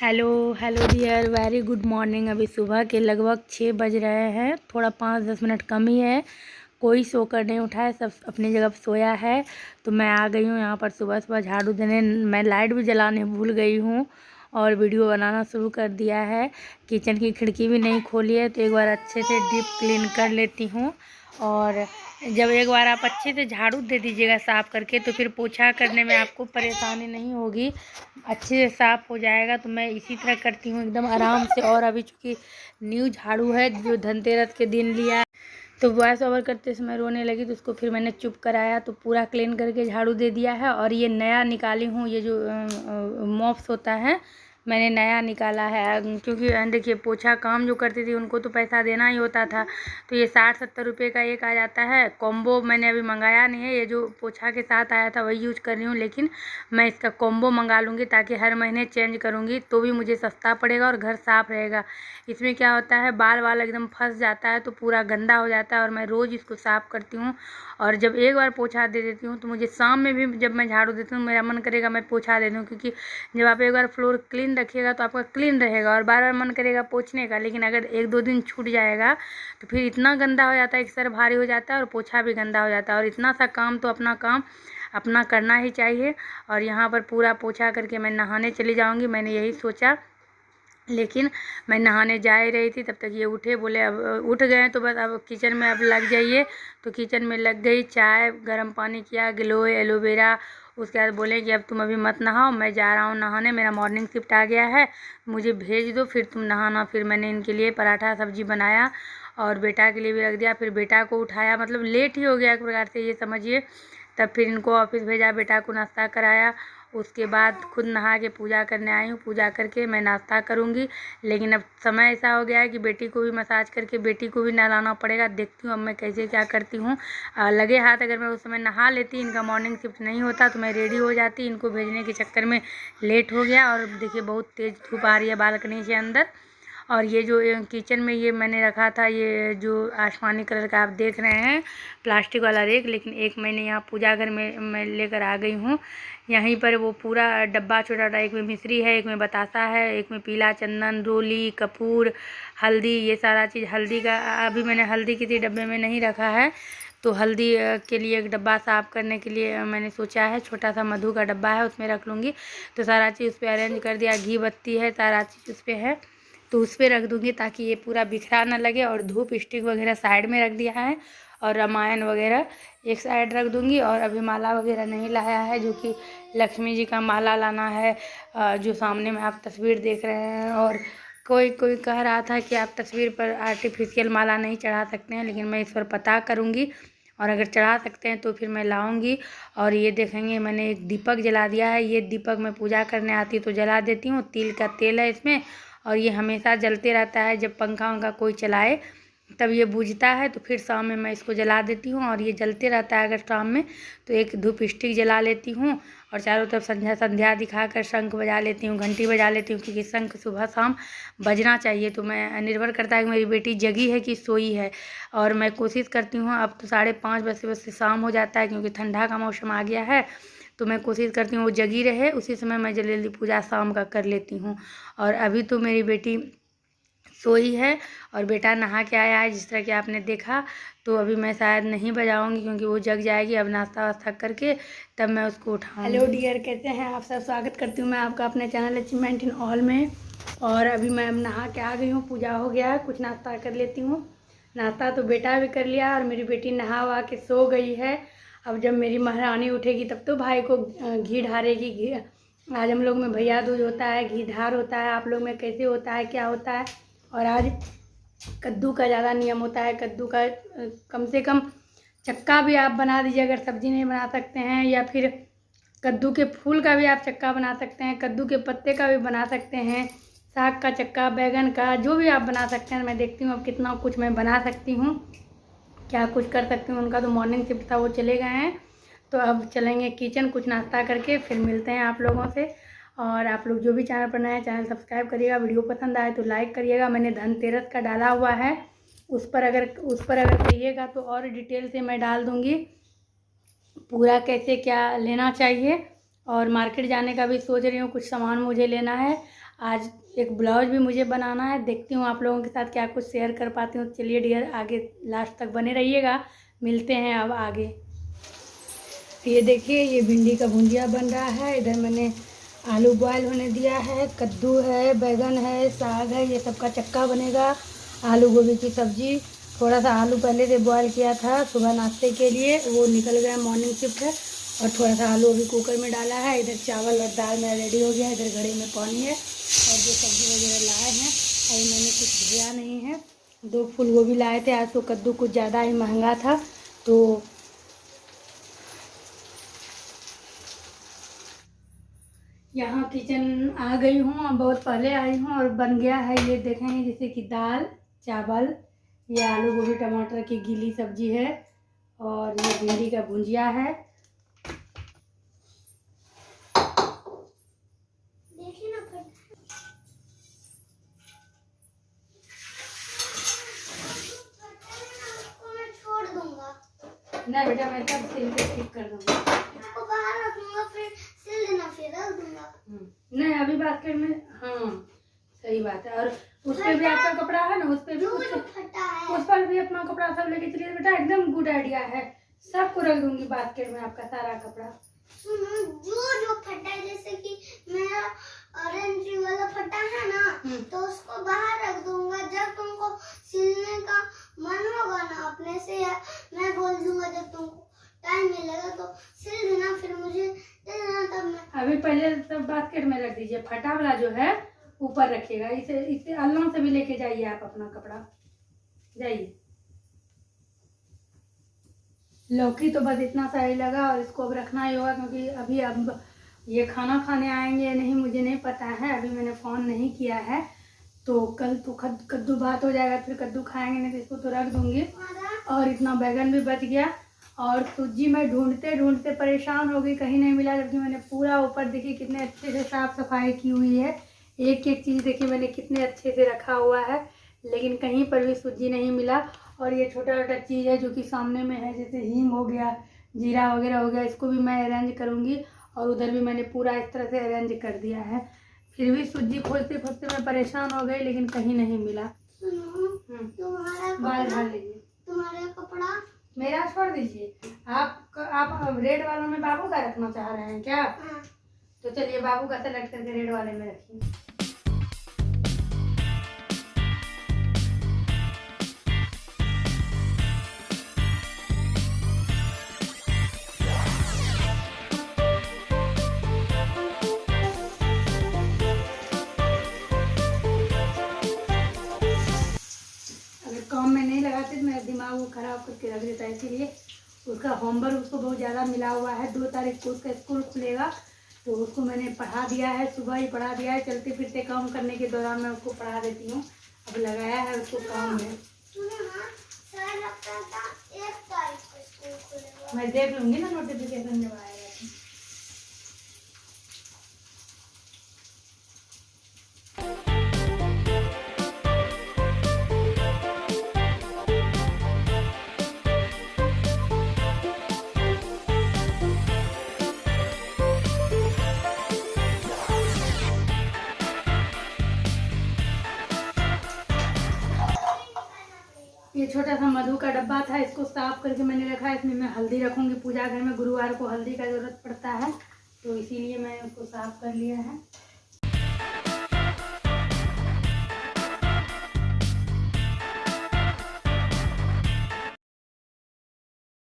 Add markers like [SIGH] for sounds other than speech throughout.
Hello hello dear, very good morning. अभी सुबह के लगभग छः बज रहे हैं, थोड़ा पाँच दस मिनट कम ही है। कोई सोकर नहीं उठा है, सब अपनी जगह पर सोया है तो मैं आ गई हूँ यहाँ पर सुबह सुबह झाड़ू देने। मैं लाइट भी जलाने भूल गई हूँ और वीडियो बनाना शुरू कर दिया है। किचन की खिड़की भी नहीं खोली है तो एक बार अच्छे से डीप क्लीन कर लेती हूँ। और जब एक बार आप अच्छे से झाड़ू दे दीजिएगा साफ़ करके तो फिर पोछा करने में आपको परेशानी नहीं होगी। अच्छे से साफ़ हो जाएगा तो मैं इसी तरह करती हूँ एकदम आराम से। और अभी चूँकि न्यू झाड़ू है, जो धनतेरस के दिन लिया तो वॉइस ओवर करते समय रोने लगी तो उसको फिर मैंने चुप कराया तो पूरा क्लीन करके झाड़ू दे दिया है। और ये नया निकाली हूँ, ये जो मॉप्स होता है मैंने नया निकाला है। क्योंकि देखिए, पोछा काम जो करती थी, उनको तो पैसा देना ही होता था। तो ये साठ सत्तर रुपये का एक आ जाता है। कॉम्बो मैंने अभी मंगाया नहीं है। ये जो पोछा के साथ आया था, वही यूज़ कर रही हूँ, लेकिन मैं इसका कॉम्बो मंगा लूँगी ताकि हर महीने चेंज करूँगी तो भी मुझे सस्ता पड़ेगा और घर साफ़ रहेगा। इसमें क्या होता है बाल वाल एकदम फंस जाता है तो पूरा गंदा हो जाता है और मैं रोज़ इसको साफ़ करती हूँ। और जब एक बार पोछा दे देती हूँ तो मुझे शाम में भी जब मैं झाड़ू देती हूँ, मेरा मन करेगा मैं पोछा दे दूँ, क्योंकि जब आप एक बार फ्लोर क्लीन रखिएगा तो आपका क्लीन रहेगा और बार बार मन करेगा पोछने का, लेकिन अगर एक दो दिन छूट जाएगा तो फिर इतना गंदा हो जाता है कि सर भारी हो जाता है और पोछा भी गंदा हो जाता है। और इतना सा काम तो अपना काम अपना करना ही चाहिए। और यहाँ पर पूरा पोछा करके मैं नहाने चली जाऊँगी, मैंने यही सोचा। लेकिन मैं नहाने जा ही रही थी, तब तक ये उठे बोले, अब उठ गए तो बस अब किचन में अब लग जाइए। तो किचन में लग गई, चाय, गर्म पानी किया, गिलोय, एलोवेरा उसके बाद बोले कि अब तुम अभी मत नहाओ, मैं जा रहा हूँ नहाने, मेरा मॉर्निंग शिफ्ट आ गया है, मुझे भेज दो, फिर तुम नहाना। फिर मैंने इनके लिए पराठा सब्ज़ी बनाया और बेटा के लिए भी रख दिया। फिर बेटा को उठाया मतलब लेट ही हो गया एक प्रकार से, ये समझिए। तब फिर इनको ऑफ़िस भेजा, बेटा को नाश्ता कराया उसके बाद खुद नहा के पूजा करने आई हूँ। पूजा करके मैं नाश्ता करूँगी। लेकिन अब समय ऐसा हो गया है कि बेटी को भी मसाज करके बेटी को भी नहलाना पड़ेगा। देखती हूँ अब मैं कैसे क्या करती हूँ। लगे हाथ अगर मैं उस समय नहा लेती, इनका मॉर्निंग शिफ्ट नहीं होता तो मैं रेडी हो जाती। इनको भेजने के चक्कर में लेट हो गया और देखिए बहुत तेज़ धूप आ रही है बालकनी से अंदर। और ये जो किचन में ये मैंने रखा था, ये जो आसमानी कलर का आप देख रहे हैं, प्लास्टिक वाला रेक, लेकिन एक मैंने यहाँ पूजा घर में, मैं लेकर आ गई हूँ। यहीं पर वो पूरा डब्बा छोटा छोटा एक में मिश्री है, एक में बतासा है, एक में पीला चंदन, रोली, कपूर, हल्दी, ये सारा चीज़ हल्दी का, अभी मैंने हल्दी किसी डब्बे में नहीं रखा है। तो हल्दी के लिए एक डब्बा साफ़ करने के लिए मैंने सोचा है, छोटा सा मधु का डब्बा है, उसमें रख लूँगी। तो सारा चीज़ उस पर अरेंज कर दिया, घी बत्ती है, सारा चीज़ उस पर है। तो उस पर रख दूँगी ताकि ये पूरा बिखरा ना लगे और धूप स्टिक वगैरह साइड में रख दिया है और रामायण वगैरह एक साइड रख दूँगी और अभी माला वगैरह नहीं लाया है, जो कि लक्ष्मी जी का माला लाना है जो सामने में आप तस्वीर देख रहे हैं और कोई कोई कह रहा था कि आप तस्वीर पर आर्टिफिशियल माला नहीं चढ़ा सकते हैं, लेकिन मैं इस पर पता करूँगी और अगर चढ़ा सकते हैं तो फिर मैं लाऊँगी और ये देखेंगे मैंने एक दीपक जला दिया है, ये दीपक मैं पूजा करने आती तो जला देती हूँ, तिल का तेल है इसमें और ये हमेशा जलते रहता है। जब पंखा वंखा कोई चलाए, तब ये बुझता है तो फिर शाम में मैं इसको जला देती हूँ और ये जलते रहता है अगर शाम में तो एक धूप स्टिक जला लेती हूँ और चारों तरफ़ संध्या संध्या दिखाकर शंख बजा लेती हूँ, घंटी बजा लेती हूँ क्योंकि शंख सुबह शाम बजना चाहिए। तो मैं, निर्भर करता है कि मेरी बेटी जगी है कि सोई है और मैं कोशिश करती हूँ, अब तो साढ़े पाँच बजे बजे शाम हो जाता है क्योंकि ठंडा का मौसम आ गया है तो मैं कोशिश करती हूँ वो जगी रहे। उसी समय मैं जल्दी जल्दी पूजा शाम का कर लेती हूँ। और अभी तो मेरी बेटी सोई है और बेटा नहा के आया है, जिस तरह कि आपने देखा। तो अभी मैं शायद नहीं बजाऊँगी क्योंकि वो जग जाएगी। अब नाश्ता वास्ता करके तब मैं उसको उठाऊँ हेलो डियर कहते हैं आप सब? स्वागत करती हूँ मैं आपका अपने चैनल अचीवमेंट इन ऑल में। और अभी मैं अब नहा के आ गई हूँ, पूजा हो गया है, कुछ नाश्ता कर लेती हूँ। नाश्ता तो बेटा भी कर लिया और मेरी बेटी नहा वहा के सो गई है। अब जब मेरी महारानी उठेगी, तब तो भाई को घी ढारेगी। घी, आज हम लोग में भैया दूज होता है, घी ढार होता है। आप लोग में कैसे होता है, क्या होता है? और आज कद्दू का ज़्यादा नियम होता है। कद्दू का कम से कम चक्का भी आप बना दीजिए, अगर सब्ज़ी नहीं बना सकते हैं, या फिर कद्दू के फूल का भी आप चक्का बना सकते हैं, कद्दू के पत्ते का भी बना सकते हैं, साग का चक्का, बैगन का, जो भी आप बना सकते हैं। मैं देखती हूँ अब कितना कुछ मैं बना सकती हूँ। क्या कुछ कर सकते हैं? उनका तो मॉर्निंग शिफ्ट था, वो चले गए हैं। तो अब चलेंगे किचन कुछ नाश्ता करके फिर मिलते हैं आप लोगों से। और आप लोग जो भी चैनल पर नए चैनल सब्सक्राइब करिएगा। वीडियो पसंद आए तो लाइक करिएगा। मैंने धनतेरस का डाला हुआ है। उस पर अगर, उस पर अगर कहिएगा तो और डिटेल से मैं डाल दूँगी। पूरा कैसे क्या लेना चाहिए? और मार्केट जाने का भी सोच रही हूँ, कुछ सामान मुझे लेना है। आज एक ब्लाउज भी मुझे बनाना है। देखती हूँ आप लोगों के साथ क्या कुछ शेयर कर पाती हूँ। चलिए डियर आगे लास्ट तक बने रहिएगा। मिलते हैं अब आगे। ये देखिए, ये भिंडी का भुंजिया बन रहा है। इधर मैंने आलू बॉयल होने दिया है। कद्दू है, बैगन है, साग है, ये सब का चक्का बनेगा। आलू गोभी की सब्ज़ी। थोड़ा सा आलू पहले से बॉयल किया था सुबह नाश्ते के लिए। वो निकल गया मॉर्निंग शिफ्ट है। और थोड़ा सा आलू अभी कुकर में डाला है, इधर चावल और दाल मेरा रेडी हो गया, इधर घड़े में पानी है, और जो सब्ज़ी वगैरह लाए हैं, अभी मैंने कुछ धोया नहीं है। दो फूल गोभी लाए थे, आज तो कद्दू कुछ ज़्यादा ही महँगा था तो यहाँ किचन आ गई हूँ और बहुत पहले आई हूँ, और बन गया है ये देखें, जैसे कि दाल, चावल, ये आलू गोभी, टमाटर की गीली सब्ज़ी है, और ये भिंडी का भुंजिया है। नहीं बेटा मैं सब सिल के ठीक कर दूँगा। आपको बाहर रखूँगा फिर सिल देना फिर रख दूँगा। हम्म, नहीं अभी बास्केट में हाँ सही बात है। और उस पर भी आपका कपड़ा है ना उस पर भी फटा है। उस पर भी अपना कपड़ा सब लेके चलिए बेटा एकदम गुड आइडिया है। सबको रख दूँगी बास्केट में आपका सारा कपड़ा। सुनो जो जो फटा है जैसे कि मेरा ऑरेंज वाला फटा है ना हम्म। तो उसको बाहर रख दूँगा। जब तुमको सिलने का मन होगा ना अपने से बोल दूँगा जब तुमको टाइम मिलेगा तो सिल देना फिर मुझे दे देना तब मैं। अभी पहले सब बास्केट में रख दीजिए। फटा वाला जो है, ऊपर रखिएगा। इसे इसे अल्लाह से भी लेके जाइए आप अपना कपड़ा। जाइए। लौकी तो बस इतना सा ही लगा और इसको अब रखना ही होगा क्योंकि अभी अब ये खाना खाने आएँगे नहीं, मुझे नहीं पता है। अभी मैंने फ़ोन नहीं किया है। तो कल तो कद, कद्दू भात हो जाएगा, फिर कद्दू खाएँगे, नहीं तो इसको तो रख दूँगी। और इतना बैगन भी बच गया। और सूजी मैं ढूंढते ढूंढते परेशान हो गई, कहीं नहीं मिला, जबकि मैंने पूरा ऊपर देखिए कितने अच्छे से साफ़ सफ़ाई की हुई है। एक एक चीज़ देखिए मैंने कितने अच्छे से रखा हुआ है, लेकिन कहीं पर भी सूजी नहीं मिला। और ये छोटा छोटा चीज़ है जो कि सामने में है, जैसे हींग हो गया, जीरा वगैरह हो गया, इसको भी मैं अरेंज करूँगी। और उधर भी मैंने पूरा इस तरह से अरेंज कर दिया है। फिर भी सूजी खोजते खोजते मैं परेशान हो गई लेकिन कहीं नहीं मिला। हम्म, तुम्हारा कपड़ा तुम्हारा कपड़ा। मेरा छोड़ दीजिए। आप आप रेड वालों में बाबू का रखना चाह रहे हैं क्या? हाँ, तो चलिए बाबू का सेलेक्ट करके रेड वाले में रखिए। वो करके रख देता है, इसीलिए उसका होमवर्क उसको बहुत ज़्यादा मिला हुआ है। दो तारीख को उसका स्कूल खुलेगा तो उसको मैंने पढ़ा दिया है, सुबह ही पढ़ा दिया है। चलते फिरते काम करने के दौरान मैं उसको पढ़ा देती हूँ। अब लगाया है उसको काम में। मैं देख लूँगी ना नोटिफिकेशन जब आएगा। छोटा सा मधु का डब्बा था, इसको साफ़ करके मैंने रखा है इसमें मैं हल्दी रखूँगी। पूजा घर में गुरुवार को हल्दी का ज़रूरत पड़ता है तो इसीलिए मैंने उसको साफ़ कर लिया है।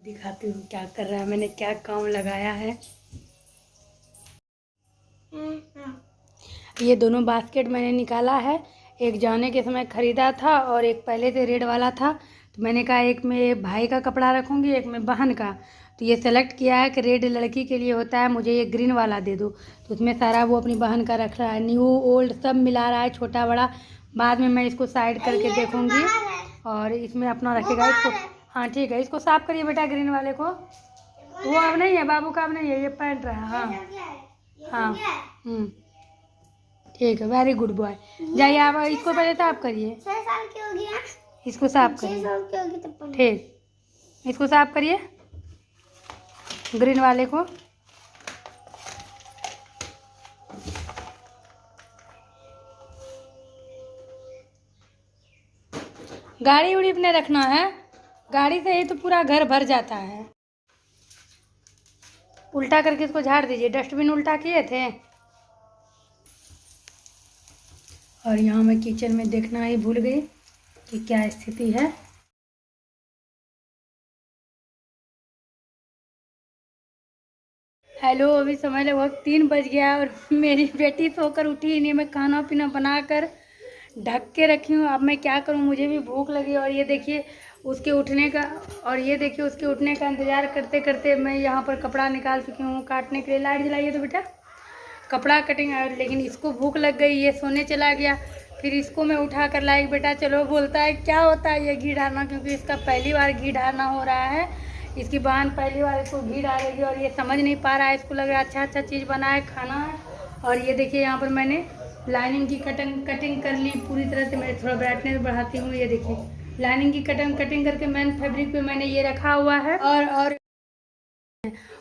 दिखाती हूँ क्या कर रहा है, मैंने क्या काम लगाया है। ये दोनों बास्केट मैंने निकाला है, एक जाने के समय ख़रीदा था और एक पहले से रेड वाला था। तो मैंने कहा एक में भाई का कपड़ा रखूँगी एक में बहन का। तो ये सेलेक्ट किया है कि रेड लड़की के लिए होता है मुझे ये ग्रीन वाला दे दो। तो उसमें सारा वो अपनी बहन का रख रहा है। न्यू ओल्ड सब मिला रहा है छोटा बड़ा। बाद में मैं इसको साइड करके देखूँगी। और इसमें अपना रखेगा इसको। हाँ। ठीक है। इसको साफ़ करिए बेटा ग्रीन वाले को। वो अब नहीं है बाबू का अब नहीं है ये पैंट रहा हाँ हाँ। हम्म। ठीक है वेरी गुड बॉय जाइए आप इसको पहले साफ़ करिए? इसको साफ़ करिए। ठीक। इसको साफ़ करिए। ग्रीन वाले को। गाड़ी उड़ी अपने रखना है। गाड़ी से ही तो पूरा घर भर जाता है। उल्टा करके इसको झाड़ दीजिए। डस्टबिन उल्टा किए थे। और यहाँ मैं किचन में देखना ही भूल गई। कि क्या स्थिति है। हेलो, अभी समय लगभग तीन बज गया और मेरी बेटी सोकर उठी ही नहीं। मैं खाना पीना बनाकर ढक के रखी हूँ। अब मैं क्या करूँ? मुझे भी भूख लगी और ये देखिए, उसके उठने का और ये देखिए, उसके उठने का इंतज़ार करते करते मैं यहाँ पर कपड़ा निकाल चुकी हूँ। काटने के लिए लाइट जलाइए तो बेटा। कपड़ा कटिंग, लेकिन इसको भूख लग गई, ये सोने चला गया। फिर इसको मैं उठा कर लाई बेटा चलो बोलता है, क्या होता है ये घी डालना? क्योंकि इसका पहली बार घी डालना हो रहा है। इसकी बहन पहली बार इसको घी डालेगी और ये समझ नहीं पा रहा है, इसको लग रहा है अच्छा अच्छा चीज़ बनाए खाना है। और ये देखिए, यहाँ पर मैंने लाइनिंग की कटिंग कटिंग कर ली पूरी तरह से, मैं थोड़ा ब्राइटनेस बढ़ाती हूँ, ये देखिए। लाइनिंग की कटिंग कटिंग करके मैन फैब्रिक पे मैंने ये रखा हुआ है। और और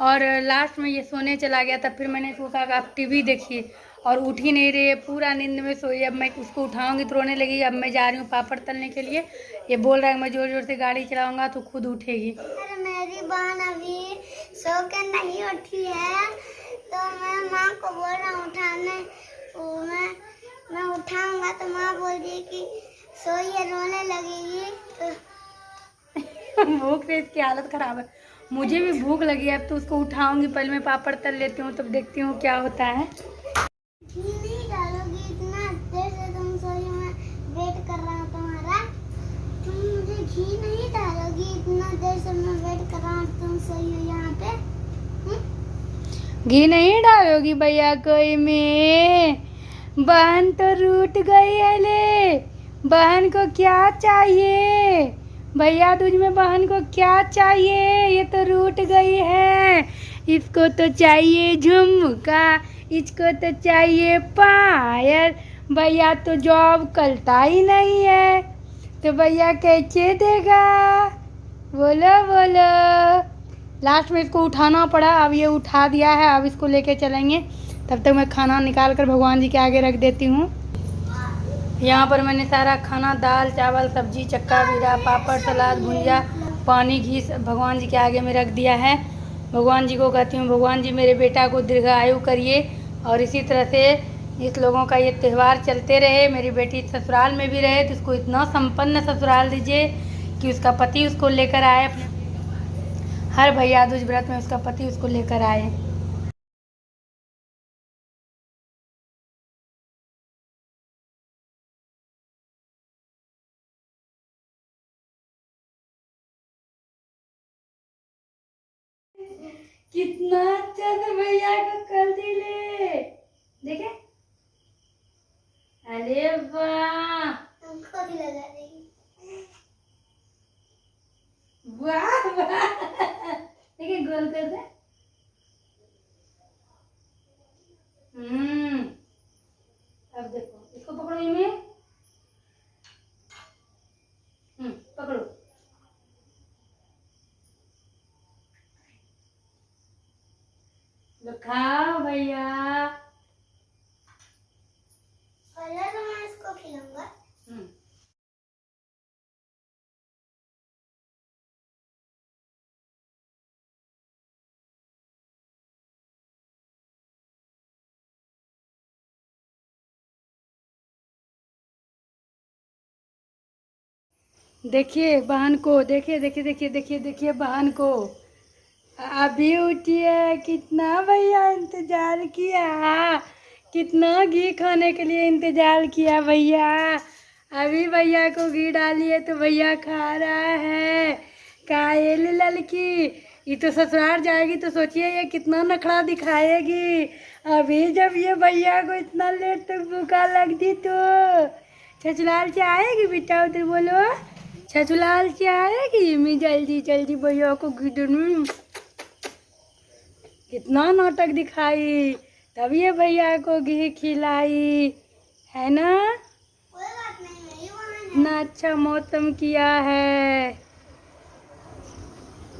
और लास्ट में ये सोने चला गया था, फिर मैंने इसको कहा आप टीवी देखिए। और उठ ही नहीं रही है पूरा नींद में सोई अब मैं उसको उठाऊँगी तो रोने लगी अब मैं जा रही हूँ पापड़ तलने के लिए। ये बोल रहा है मैं ज़ोर ज़ोर से गाड़ी चलाऊँगा तो खुद उठेगी। अरे मेरी बहन अभी सो के नहीं उठी है तो मैं माँ को बोल रहा हूँ उठाने। वो मैं मैं उठाऊँगा तो माँ बोल दी कि सोई है रोने लगेगी तो [LAUGHS] भूख से इसकी हालत खराब है। मुझे भी भूख लगी है अब तो उसको उठाऊँगी पहले मैं पापड़ तल लेती हूँ तब देखती हूँ क्या होता है घी नहीं डालोगी इतना देर से तुम सोई हो, मैं वेट कर रहा हूँ तुम्हारा तुम मुझे घी नहीं डालोगी इतना देर से मैं वेट कर घी नहीं डालोगी भैया कोई में? बहन तो रूट गई है ले। बहन को क्या चाहिए? भैया, तुझ में बहन को क्या चाहिए? ये तो रूठ गई है। इसको तो चाहिए झुमका, इसको तो चाहिए पायल। भैया तो जॉब करता ही नहीं है। तो भैया कैसे देगा? बोलो बोलो। लास्ट में इसको उठाना पड़ा, अब ये उठा दिया है, अब इसको लेके चलेंगे। तब तक मैं खाना निकाल कर भगवान जी के आगे रख देती हूँ। यहाँ पर मैंने सारा खाना, दाल, चावल, सब्ज़ी, चक्का, बीरा, पापड़, सलाद, भुजिया, पानी, घी भगवान जी के आगे में रख दिया है। भगवान जी को कहती हूँ, भगवान जी, मेरे बेटा को दीर्घायु करिए। और इसी तरह से इस लोगों का ये त्यौहार चलते रहे। मेरी बेटी ससुराल में भी रहे तो उसको इतना संपन्न ससुराल दीजिए कि उसका पति उसको लेकर आए हर भैया दूज व्रत में उसका पति उसको लेकर आए। कितना अच्छा से भैया को कर दिले। देखे? अरे वाह। तुमको भी लगा देगी। वाह देखिए गोल कर दे। हम्म। अब देखो इसको पकड़ो इमे हम्म पकड़ो लो खाओ भैया पहले तो मैं इसको खिलाऊँगा हम्म देखिए बहन को, देखिए देखिए देखिए देखिए देखिए बहन को। अभी उठी है कितना भैया इंतज़ार किया। कितना घी खाने के लिए इंतज़ार किया भैया। अभी भैया को घी डालिए तो भैया खा रहा है। कायल लड़की ये तो ससुराल जाएगी तो सोचिए ये कितना नखड़ा दिखाएगी। अभी जब ये भैया को इतना लेट तक भूखा लगती तो छछलाल से आएगी बेटा उधर बोलो। छछलाल से आएगी मैं जल्दी जल्दी भैया को घी दूँ? कितना नाटक दिखाई। तब ये भैया को घी खिलाई। है ना? कोई बात नहीं मैं इतना अच्छा मौसम किया है।